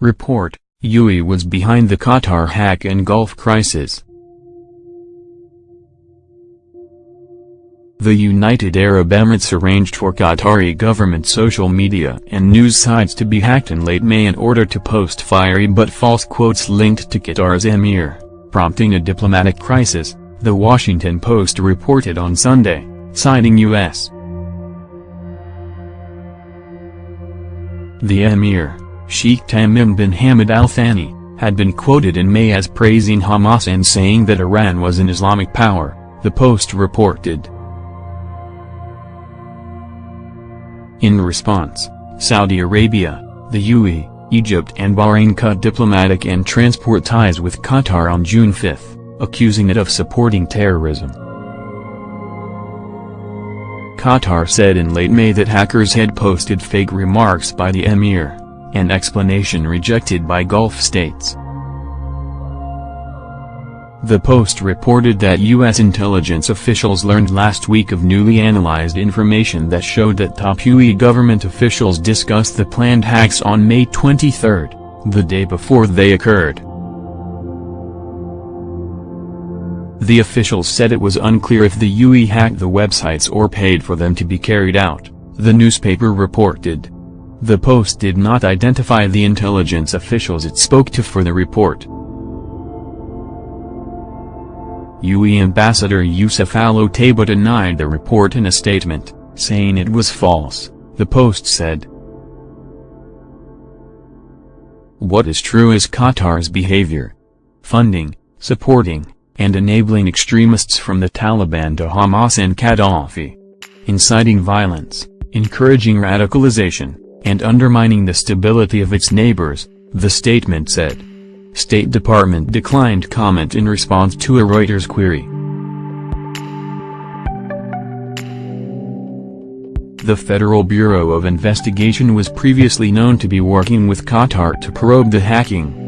Report, UAE was behind the Qatar hack and Gulf crisis. The United Arab Emirates arranged for Qatari government social media and news sites to be hacked in late May in order to post fiery but false quotes linked to Qatar's emir, prompting a diplomatic crisis, The Washington Post reported on Sunday, citing U.S. The emir, Sheikh Tamim bin Hamad Al Thani, had been quoted in May as praising Hamas and saying that Iran was an Islamic power, the Post reported. In response, Saudi Arabia, the UAE, Egypt and Bahrain cut diplomatic and transport ties with Qatar on June 5, accusing it of supporting terrorism. Qatar said in late May that hackers had posted fake remarks by the emir, an explanation rejected by Gulf states. The Post reported that U.S. intelligence officials learned last week of newly analyzed information that showed that top UAE government officials discussed the planned hacks on May 23, the day before they occurred. The officials said it was unclear if the UAE hacked the websites or paid for them to be carried out, the newspaper reported. The Post did not identify the intelligence officials it spoke to for the report. UAE Ambassador Youssef Al-Otaiba denied the report in a statement, saying it was false, the Post said. What is true is Qatar's behavior. Funding, supporting, and enabling extremists from the Taliban to Hamas and Gaddafi. Inciting violence, encouraging radicalization, and undermining the stability of its neighbors, the statement said. State Department declined comment in response to a Reuters query. The Federal Bureau of Investigation was previously known to be working with Qatar to probe the hacking.